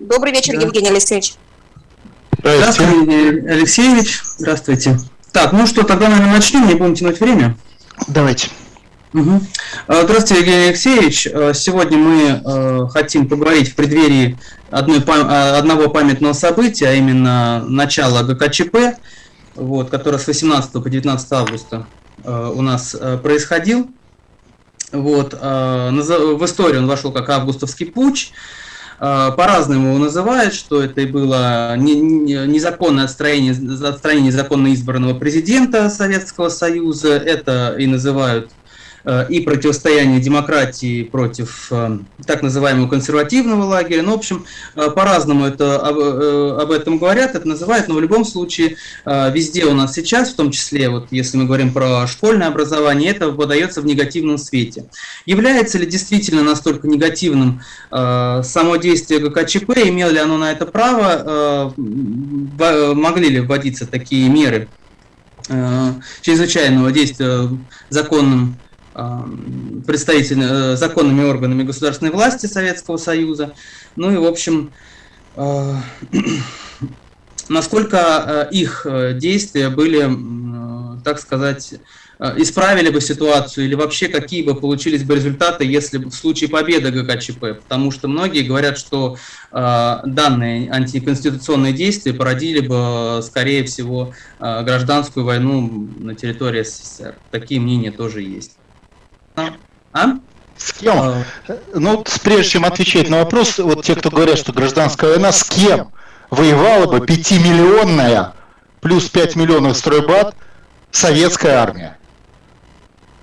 Добрый вечер, да. Евгений Алексеевич. Здравствуйте, Евгений Алексеевич. Здравствуйте. Так, ну что, тогда, наверное, начнем, не будем тянуть время. Давайте. Угу. Здравствуйте, Евгений Алексеевич. Э, сегодня мы э, хотим поговорить в преддверии одной, одного памятного события, а именно начала ГКЧП, вот, которое с 18 по 19 августа у нас происходил. Вот, в историю он вошел как августовский путь. А, по-разному его называют, что это и было незаконное отстранение, отстранение незаконно избранного президента Советского Союза, это и называют и противостояние демократии против э, так называемого консервативного лагеря. Ну, в общем, э, по-разному это, об, этом говорят, это называют, но в любом случае везде у нас сейчас, в том числе, вот если мы говорим про школьное образование, это подается в негативном свете. Является ли действительно настолько негативным само действие ГКЧП, имело ли оно на это право, могли ли вводиться такие меры чрезвычайного действия законным представителями, э, законными органами государственной власти Советского Союза. Ну и, в общем, э, насколько э, их действия были, так сказать, исправили бы ситуацию или вообще какие бы получились бы результаты, если бы в случае победы ГКЧП, потому что многие говорят, что данные антиконституционные действия породили бы, скорее всего, гражданскую войну на территории СССР. Такие мнения тоже есть. А? С кем? А... Ну, прежде чем отвечать на вопрос, вот те, кто говорят, что гражданская война, с кем воевала бы пятимиллионная плюс 5 миллионов стройбат советская армия?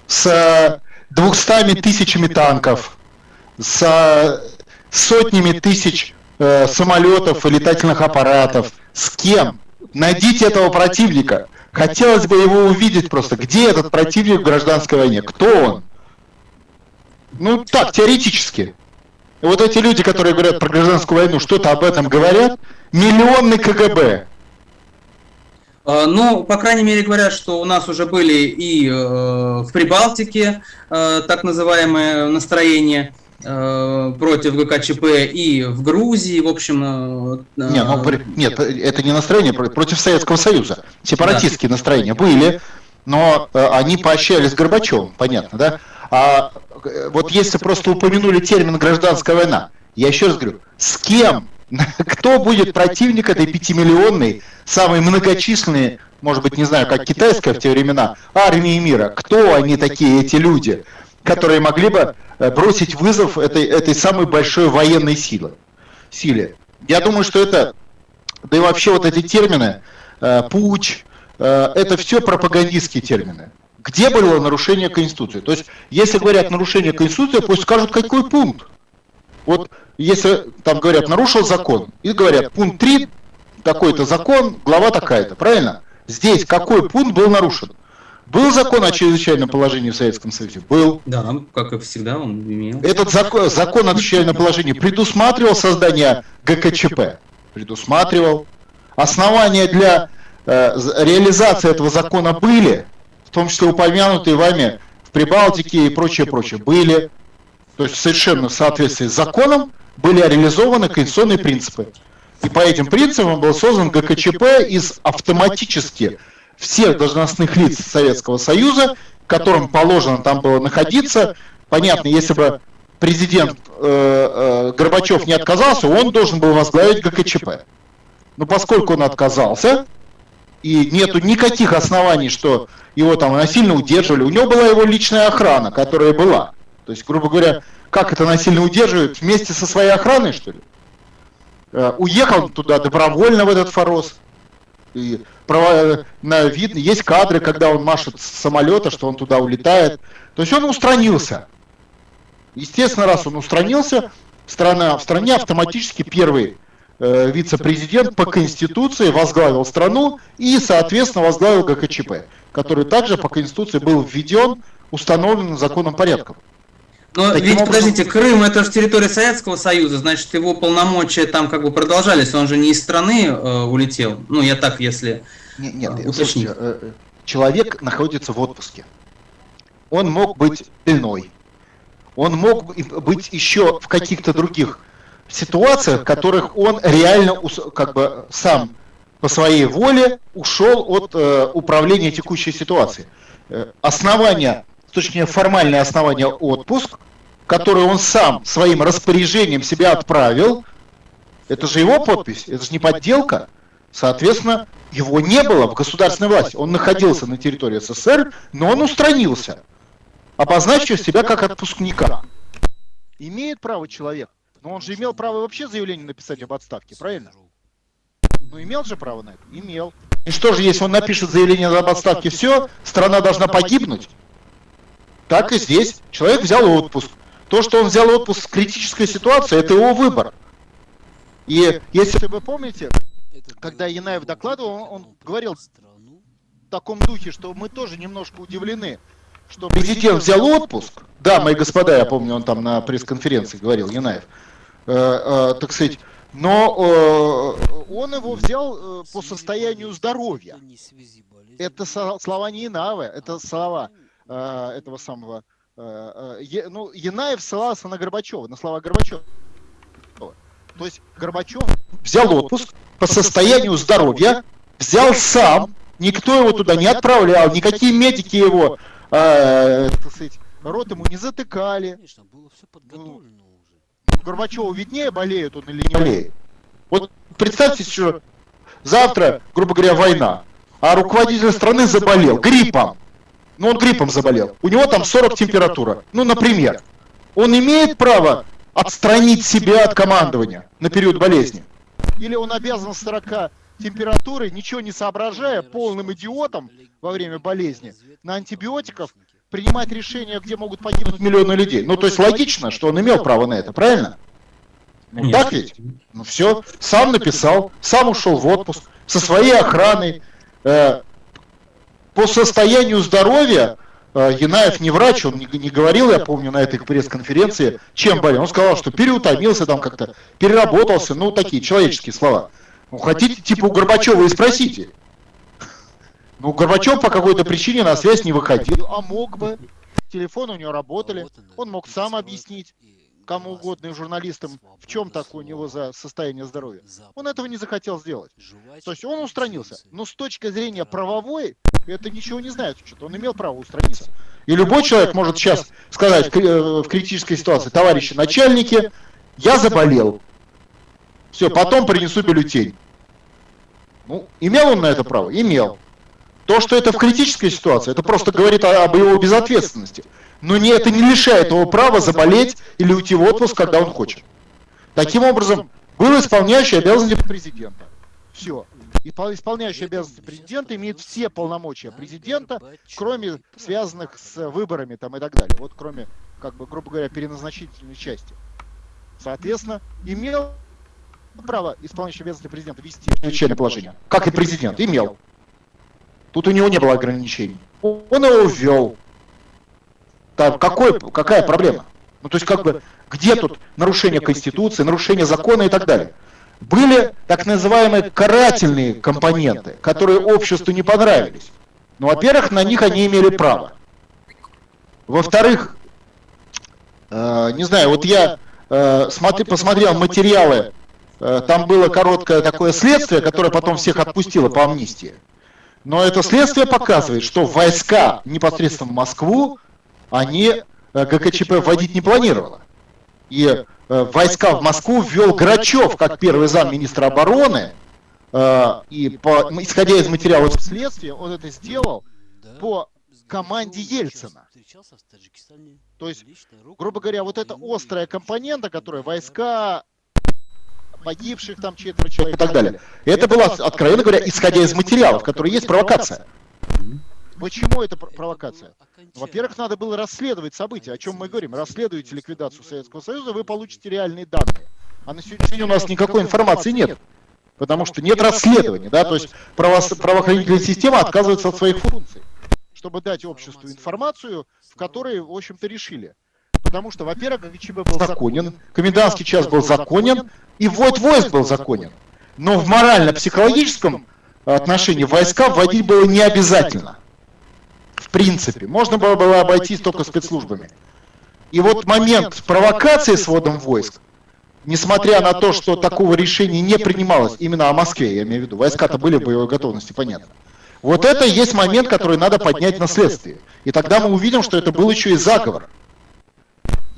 С двухстами тысячами танков, с сотнями тысяч э, самолетов и летательных аппаратов. С кем? Найдите этого противника. Хотелось бы его увидеть просто. Где этот противник в гражданской войне? Кто он? Ну так, теоретически. Вот эти люди, которые говорят про гражданскую войну, что-то об этом говорят. Миллионный КГБ. А, ну, по крайней мере, говорят, что у нас уже были и э, в Прибалтике э, так называемые настроения э, против ГКЧП и в Грузии, в общем... Не, ну, нет, это не настроение против Советского Союза. Сепаратистские да. настроения были, но они поощрялись Горбачевым, понятно, да? А вот если просто упомянули термин гражданская война, я еще раз говорю, с кем? Кто будет противник этой пятимиллионной, самой многочисленной, может быть, не знаю, как китайская в те времена, армии мира? Кто они такие, эти люди, которые могли бы э, бросить вызов этой, этой самой большой военной силы, силе? Я думаю, что это, да и вообще вот эти термины, э, э, это все пропагандистские термины где было нарушение Конституции. То есть, если говорят нарушение Конституции, пусть скажут, какой пункт. Вот если там говорят, нарушил закон, и говорят, пункт 3, такой-то закон, глава такая-то, правильно? Здесь какой пункт был нарушен? Был закон о чрезвычайном положении в Советском Союзе? Был. Да, как и всегда он имел. Этот закон, закон о чрезвычайном положении предусматривал создание ГКЧП? Предусматривал. Основания для э, реализации этого закона были? Том числе упомянутые вами в Прибалтике и прочее, прочее, были, то есть совершенно в соответствии с законом, были реализованы конституционные принципы. И по этим принципам был создан ГКЧП из автоматически всех должностных лиц Советского Союза, которым положено там было находиться. Понятно, если бы президент э, э, Горбачев не отказался, он должен был возглавить ГКЧП. Но поскольку он отказался, и нету никаких оснований, что его там насильно удерживали. У него была его личная охрана, которая была. То есть, грубо говоря, как это насильно удерживают? Вместе со своей охраной, что ли? Э, уехал туда добровольно, в этот Форос. И на, видно, есть кадры, когда он машет с самолета, что он туда улетает. То есть он устранился. Естественно, раз он устранился, страна, в стране автоматически первый э, вице-президент по Конституции возглавил страну и, соответственно, возглавил ГКЧП который также по Конституции был введен установленным законом порядком. Но Таким ведь, образом... подождите, Крым это же территория Советского Союза, значит, его полномочия там как бы продолжались, он же не из страны э, улетел. Ну, я так, если Нет, нет э, слушайте, э, э, человек находится в отпуске. Он мог быть иной. Он мог быть еще в каких-то других в ситуациях, в которых он реально как бы сам по своей воле ушел от э, управления текущей ситуацией. Э, основание, точнее формальное основание отпуск, который он сам своим распоряжением себя отправил, это же его подпись, это же не подделка. Соответственно, его не было в государственной власти. Он находился на территории СССР, но он устранился, обозначив себя как отпускника. Имеет право человек, но он же имел право вообще заявление написать об отставке, правильно? Ну, имел же право на это? Имел. И что же, если он напишет заявление об отставке, все, страна должна погибнуть? Так и здесь. Человек взял отпуск. То, что он взял отпуск в критической ситуации, это его выбор. И если вы помните, когда Янаев докладывал, он, он говорил в таком духе, что мы тоже немножко удивлены, что президент взял отпуск. Да, мои господа, я помню, он там на пресс-конференции говорил, Янаев. Э, э, так сказать, но э, он его взял э, по состоянию здоровья. Это слова не Инавы, это слова э, этого самого... Э, э, ну, Янаев ссылался на Горбачева, на слова Горбачева. То есть Горбачев взял отпуск по состоянию здоровья, взял сам, никто его туда не отправлял, никакие медики его, э, так сказать, рот ему не затыкали. Конечно, было все подготовлено уже. Горбачеву виднее, болеет он или не болеет. Вот представьте, что завтра, грубо говоря, война, а руководитель страны заболел гриппом. Ну, он гриппом заболел. У него там 40 температура. Ну, например. Он имеет право отстранить себя от командования на период болезни? Или он обязан 40 температурой, ничего не соображая, полным идиотом во время болезни, на антибиотиков принимать решения, где могут погибнуть миллионы людей? Ну, то есть логично, что он имел право на это, правильно? Ну, так ведь? Ну все, сам написал, сам ушел в отпуск, со своей охраной. Э, по состоянию здоровья э, Янаев не врач, он не, не говорил, я помню, на этой пресс-конференции, чем болел. Он сказал, что переутомился там как-то, переработался, ну такие человеческие слова. Ну хотите, типа у Горбачева и спросите. Ну Горбачев по какой-то причине на связь не выходил, а мог бы. Телефоны у него работали, он мог сам объяснить кому угодно и журналистам, в чем такое у него за состояние здоровья. Он этого не захотел сделать. То есть он устранился. Но с точки зрения правовой, это ничего не знает. Что-то он имел право устраниться. И любой человек может сейчас сказать в э, критической ситуации, товарищи начальники, я заболел. Все, потом принесу бюллетень. Ну, имел он на это право? Имел. То, что это в критической ситуации, это просто говорит об его безответственности. Но не, это не лишает его права заболеть или уйти в отпуск, когда он хочет. Таким образом, был исполняющий обязанности президента. Все. Исполняющий обязанности президента имеет все полномочия президента, кроме связанных с выборами там и так далее. Вот кроме, как бы, грубо говоря, переназначительной части. Соответственно, имел право исполняющий обязанности президента вести чрезвычайное положение. Как и президент, имел. Тут у него не было ограничений. Он его ввел. Там какой, какая проблема? Ну, то есть, как бы, где тут нарушение Конституции, нарушение закона и так далее? Были так называемые карательные компоненты, которые обществу не понравились. Ну, во-первых, на них они имели право. Во-вторых, э, не знаю, вот я э, смотри, посмотрел материалы, э, там было короткое такое следствие, которое потом всех отпустило по амнистии. Но это следствие показывает, что войска непосредственно в Москву они э, ГКЧП вводить не планировала. И э, войска в Москву ввел Грачев как первый замминистра обороны, э, и по, исходя из материалов следствия, он это сделал по команде Ельцина. То есть, грубо говоря, вот эта острая компонента, которая войска погибших там четверо человек и так далее. Это было, откровенно говоря, исходя из материалов, которые есть провокация. Почему это провокация? Во-первых, надо было расследовать события, о чем мы говорим. Расследуете ликвидацию Советского Союза, вы получите реальные данные. А на сегодняшний день у нас никакой информации нет. Потому что нет расследования, да, то есть право, правоохранительная система отказывается от своих функций, чтобы дать обществу информацию, в которой, в общем-то, решили. Потому что, во-первых, ГЧБ был законен, комендантский час был законен, и ввод войск был законен. Но в морально-психологическом отношении войска вводить было не обязательно. в принципе. Можно было, было обойтись только спецслужбами. И вот момент провокации с вводом войск. несмотря на то, что такого решения не принималось именно о Москве, я имею в виду, войска-то были в боевой готовности, понятно. Вот это есть момент, который надо поднять на следствие. И тогда мы увидим, что это был еще и заговор.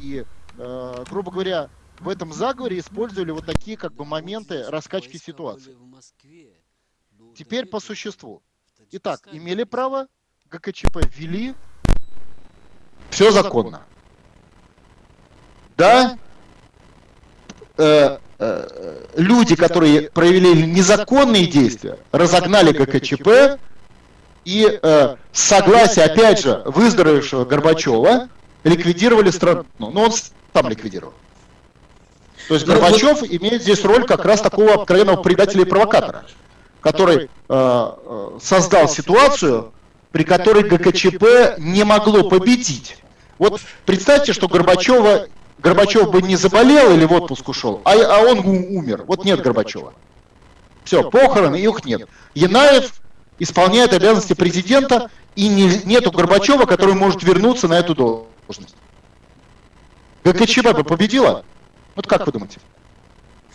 И, э, грубо говоря, в этом заговоре использовали вот такие как бы моменты раскачки ситуации. Теперь по существу. Итак, имели право, ГКЧП ввели, все законно. Да, э, э, люди, которые провели незаконные действия, разогнали ГКЧП, и э, согласие, опять же, выздоровевшего Горбачева ликвидировали страну. Ну, он сам ликвидировал. То есть Горбачев имеет здесь роль как раз такого откровенного предателя и провокатора, который э, э, создал ситуацию, при которой ГКЧП не могло победить. Вот представьте, что Горбачева, Горбачев бы не заболел или в отпуск ушел, а, а он умер. Вот нет Горбачева. Все, похороны, их нет. Янаев исполняет обязанности президента, и не, нету Горбачева, который может вернуться на эту должность. ГКЧП бы победила? Вот как вы думаете?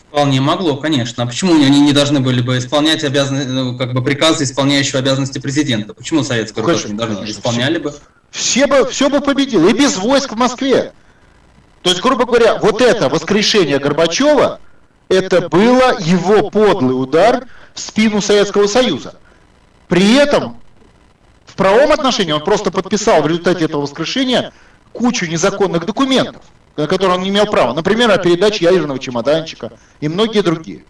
Вполне могло, конечно. А почему они не должны были бы исполнять обязанности, ну, как бы приказы исполняющего обязанности президента? Почему советскую конечно, не должны конечно, исполняли бы? Все бы, все бы победило, и без войск в Москве. То есть, грубо говоря, вот это воскрешение Горбачева, это было его подлый удар в спину Советского Союза. При этом в правом отношении он просто подписал в результате этого воскрешения кучу незаконных документов на которые он не имел права. Например, о передаче ядерного чемоданчика и многие другие.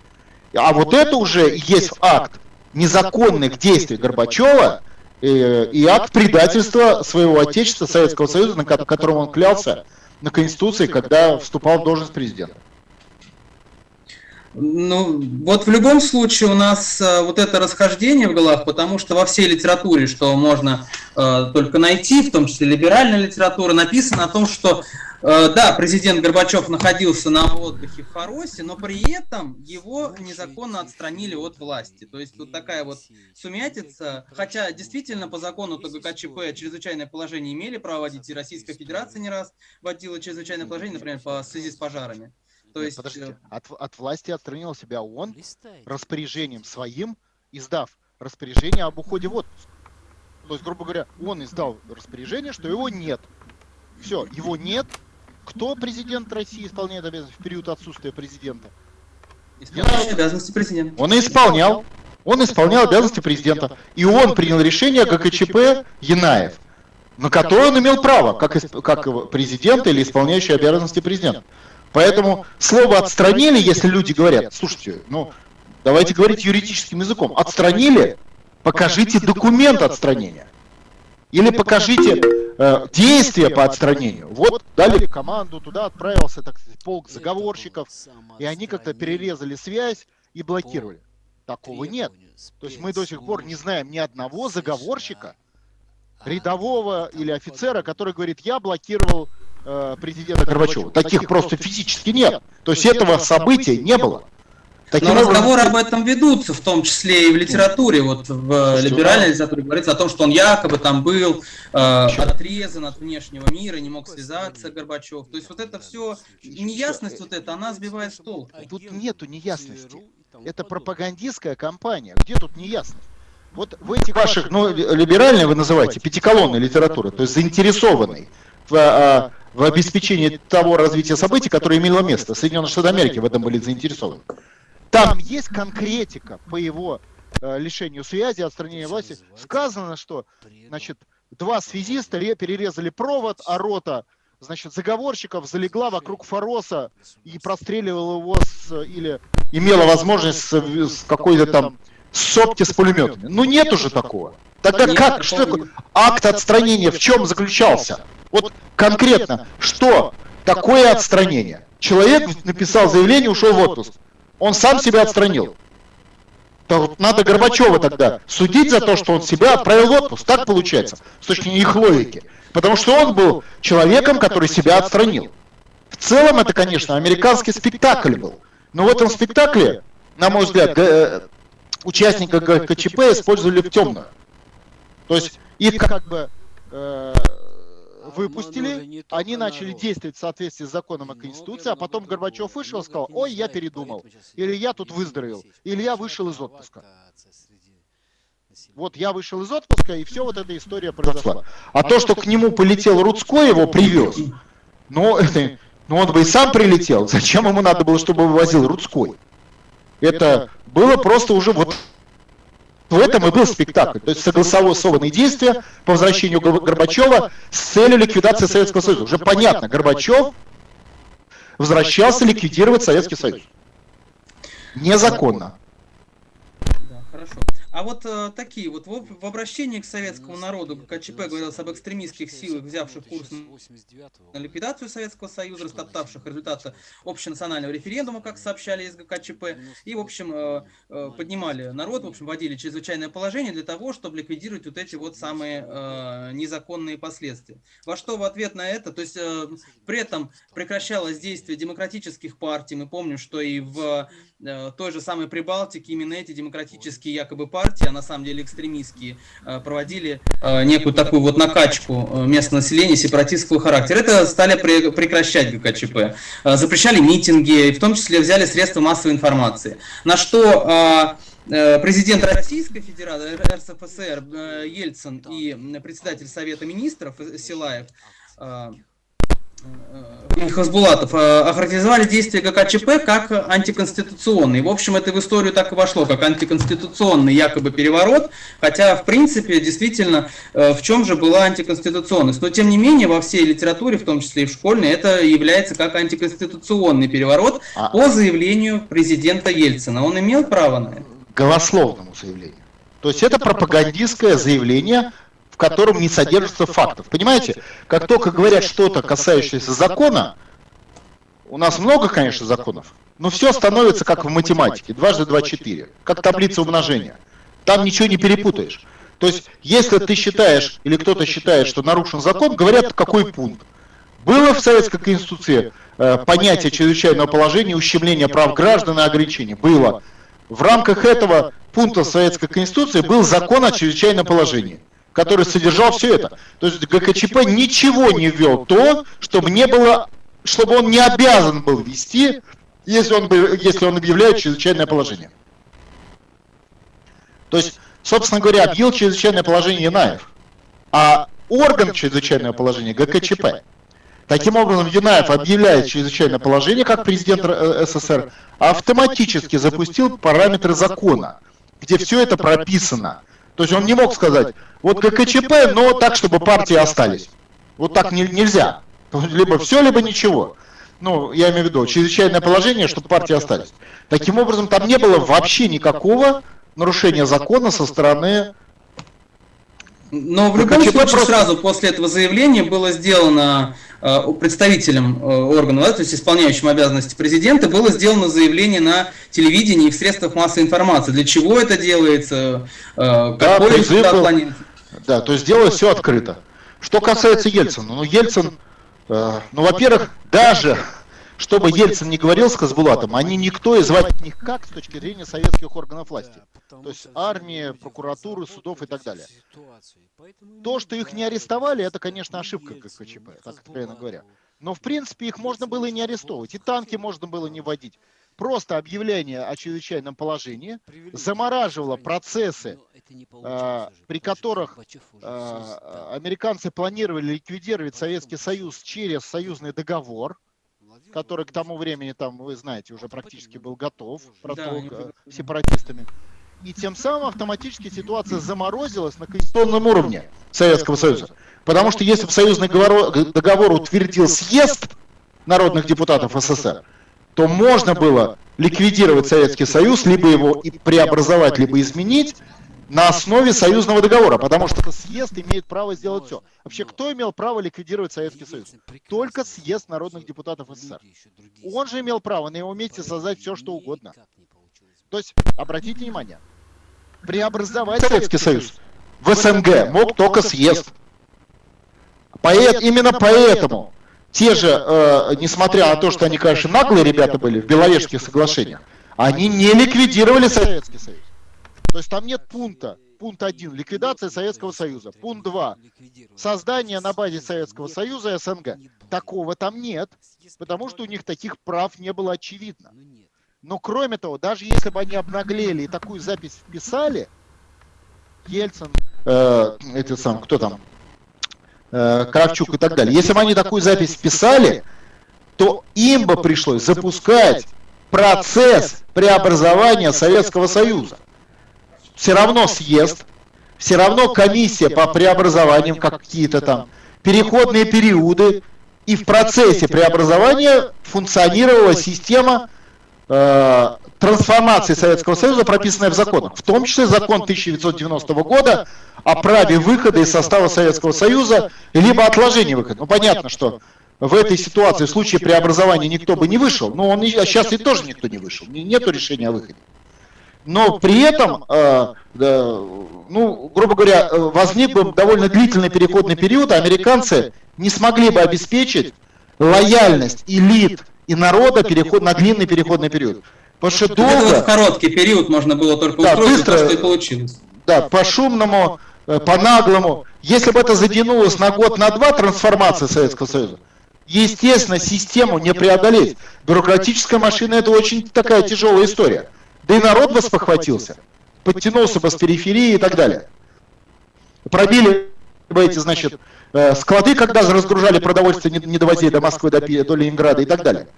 А вот это уже есть акт незаконных действий Горбачева и, и акт предательства своего отечества, Советского Союза, на котором он клялся на Конституции, когда вступал в должность президента. Ну, вот в любом случае у нас э, вот это расхождение в головах, потому что во всей литературе, что можно э, только найти, в том числе либеральная литература, написано о том, что Э, да, президент Горбачев находился на отдыхе в Харосе, но при этом его незаконно отстранили от власти. То есть вот такая вот сумятица. Хотя действительно по закону ТГКЧП чрезвычайное положение имели право вводить, и Российская Федерация не раз вводила чрезвычайное положение, например, по связи с пожарами. То есть... Подождите, э, от, от власти отстранил себя он распоряжением своим, издав распоряжение об уходе в отпуск. То есть, грубо говоря, он издал распоряжение, что его нет. Все, его нет, кто президент России исполняет обязанности в период отсутствия президента? Исполняющий обязанности президента. Он и исполнял. Он исполнял обязанности президента. И он принял решение ГКЧП Янаев, на которое он имел право, как, как президент или исполняющий обязанности президента. Поэтому слово «отстранили», если люди говорят, слушайте, ну, давайте говорить юридическим языком, отстранили, покажите документ отстранения. Или покажите э, действия по отстранению. Вот дали команду, туда отправился так сказать, полк заговорщиков, и они как-то перерезали связь и блокировали. Такого нет. То есть мы до сих пор не знаем ни одного заговорщика, рядового или офицера, который говорит, я блокировал президента Горбачева. Таких просто физически нет. То есть этого события не было. Таким Но образом... разговоры об этом ведутся, в том числе и в литературе. Вот в что, либеральной да? литературе говорится о том, что он якобы там был э, отрезан от внешнего мира, не мог связаться Горбачев. То есть вот это все, неясность вот эта, она сбивает с толку. Тут нету неясности. Это пропагандистская кампания. Где тут неясность? Вот в этих ваших, ну, либеральной вы называете, пятиколонной литературы, то есть заинтересованной в, в обеспечении того развития событий, которое имело место. Соединенные Штаты Америки в этом были заинтересованы. Там есть конкретика по его э, лишению связи, отстранению власти. Сказано, что значит, два связиста перерезали провод, а рота значит, заговорщиков залегла вокруг Фороса и простреливала его с, или имела возможность с, с какой-то там сопки с пулеметами. Ну нет уже такого. Тогда как, что такое? Акт отстранения в чем заключался? Вот конкретно, что такое отстранение? Человек написал заявление, ушел в отпуск. Он сам себя отстранил. То надо Горбачева тогда судить за то, что он себя отправил в отпуск. Так получается, с точки зрения их логики. Потому что он был человеком, который себя отстранил. В целом это, конечно, американский спектакль был. Но в этом спектакле, на мой взгляд, э, участника КЧП использовали в темную. То есть их как бы э, выпустили, они начали действовать в соответствии с законом о Конституции, а потом Горбачев вышел и сказал, ой, я передумал, или я тут выздоровел, или я вышел из отпуска. Вот я вышел из отпуска, и все вот эта история произошла. А, а то, что к нему полетел Рудской, его привез, ну, это, ну он бы и сам прилетел. Зачем ему надо было, чтобы вывозил Рудской? Это было просто уже вот в этом и был спектакль. То есть согласованные действия по возвращению Горбачева с целью ликвидации Советского Союза. Уже понятно, Горбачев возвращался ликвидировать Советский Союз. Незаконно. А вот э, такие вот в, в обращении к советскому народу КЧП говорилось об экстремистских силах, взявших курс на ликвидацию Советского Союза, растоптавших результаты общенационального референдума, как сообщали из ГКЧП, и, в общем, э, э, поднимали народ, в общем, вводили чрезвычайное положение для того, чтобы ликвидировать вот эти вот самые э, незаконные последствия. Во что в ответ на это, то есть э, при этом прекращалось действие демократических партий, мы помним, что и в э, той же самой Прибалтике именно эти демократические якобы партии партии, а на самом деле экстремистские, э, проводили э, некую такую вот накачку э, местного населения сепаратистского характера. Это стали прекращать ГКЧП. Запрещали митинги, в том числе взяли средства массовой информации. На что президент Российской Федерации, РСФСР Ельцин и председатель Совета Министров Силаев Э, Хасбулатов э, охарактеризовали действия ГКЧП как антиконституционные. В общем, это в историю так и вошло, как антиконституционный якобы переворот, хотя, в принципе, действительно, э, в чем же была антиконституционность. Но, тем не менее, во всей литературе, в том числе и в школьной, это является как антиконституционный переворот а... по заявлению президента Ельцина. Он имел право на это? Голословному заявлению. То есть это пропагандистское заявление в котором не содержится фактов. Понимаете, как только говорят что-то, касающееся закона, у нас много, конечно, законов, но все становится как в математике, дважды два четыре, как таблица умножения. Там ничего не перепутаешь. То есть, если ты считаешь, или кто-то считает, что нарушен закон, говорят, какой пункт. Было в Советской Конституции э, понятие чрезвычайного положения, ущемления прав граждан и ограничений? Было. В рамках этого пункта Советской Конституции был закон о чрезвычайном положении который содержал все это. То есть ГКЧП ничего не ввел то, чтобы не было, чтобы он не обязан был вести, если он, если он объявляет чрезвычайное положение. То есть, собственно говоря, объявил чрезвычайное положение Янаев, а орган чрезвычайного положения ГКЧП. Таким образом, Юнаев объявляет чрезвычайное положение как президент э, СССР, автоматически запустил параметры закона, где все это прописано. То есть он не мог сказать, вот ККЧП, но так, чтобы партии остались. Вот так не, нельзя. Либо все, либо ничего. Ну, я имею в виду, чрезвычайное положение, чтобы партии остались. Таким образом, там не было вообще никакого нарушения закона со стороны но в любом случае просто... сразу после этого заявления было сделано э, представителем э, органа, да, то есть исполняющим обязанности президента, было сделано заявление на телевидении и в средствах массовой информации. Для чего это делается, э, какой да, результат планируется? Да, то есть делалось все открыто. Что касается Ельцина, ну Ельцин, э, ну во-первых, даже чтобы Ельцин не говорил с Хасбулатом, они никто и звать них как с точки зрения советских органов власти. То есть армии, прокуратуры, судов и так далее. То, что их не арестовали, это, конечно, ошибка ККЧП, так откровенно говоря. Но, в принципе, их можно было и не арестовывать. И танки можно было не вводить. Просто объявление о чрезвычайном положении замораживало процессы, э, при которых э, американцы планировали ликвидировать Советский Союз через союзный договор, который к тому времени, там, вы знаете, уже практически был готов да, сепаратистами. И тем самым автоматически ситуация заморозилась на конституционном уровне Советского Союза. Потому что если бы союзный договор утвердил съезд народных депутатов СССР, то можно было ликвидировать Советский Союз, либо его преобразовать, либо изменить на основе союзного договора, потому что съезд имеет право сделать все. Вообще, кто имел право ликвидировать Советский Союз? Только съезд народных депутатов СССР. Он же имел право на его месте создать все, что угодно. То есть, обратите внимание, преобразовать Советский Союз в СНГ мог только съезд. Поэт, именно поэтому те же, э, несмотря на то, что они, конечно, наглые ребята были в Беловежских соглашениях, они не ликвидировали Советский Союз. То есть там нет пункта, пункт 1 – ликвидация Советского Союза. Пункт 2 – создание на базе Советского Союза СНГ. Такого там нет, потому что у них таких прав не было очевидно. Но кроме того, даже если бы они обнаглели и такую запись вписали, Ельцин, э, это сам, кто там, э, Кравчук и так далее, если бы они такую запись вписали, то им бы пришлось запускать процесс преобразования Советского Союза. Все равно съезд, все равно комиссия по преобразованиям, как какие-то там переходные периоды, и в процессе преобразования функционировала система э, трансформации Советского Союза, прописанная в законах, в том числе закон 1990 года о праве выхода из состава Советского Союза, либо отложения выхода. Ну, понятно, что в этой ситуации, в случае преобразования, никто бы не вышел, но он, а сейчас и тоже никто не вышел, нету решения о выходе. Но при этом, э, э, ну, грубо говоря, возник бы довольно длительный переходный период, а американцы не смогли бы обеспечить лояльность элит и народа переход, на длинный переходный период. Потому что долго... Это в короткий период можно было только да, устроить, быстро, то, что и получилось. Да, по шумному, э, по наглому. Если бы это затянулось на год, на два трансформация Советского Союза, естественно, систему не преодолеть. Бюрократическая машина это очень такая тяжелая история. Да и народ бы спохватился, подтянулся бы с периферии и так далее. Пробили бы эти, значит, э, склады, когда разгружали продовольствие, не довозили до Москвы, до, до Ленинграда и так далее.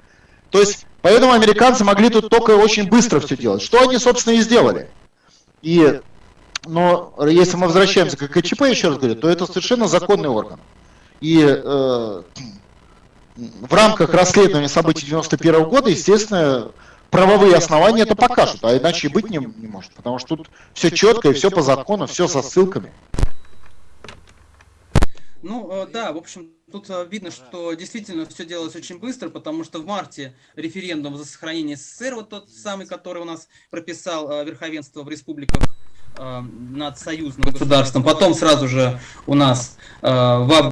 То есть, поэтому американцы могли тут только очень быстро все делать. Что они, собственно, и сделали. И, но если мы возвращаемся к КЧП, еще раз говорю, то это совершенно законный орган. И э, в рамках расследования событий 91 года, естественно, правовые основания это покажут, а иначе и быть не, не может, потому что тут все четко и все по закону, все со ссылками. Ну, э, да, в общем, тут э, видно, что действительно все делалось очень быстро, потому что в марте референдум за сохранение СССР, вот тот самый, который у нас прописал э, верховенство в республиках над союзным государством, потом сразу же у нас в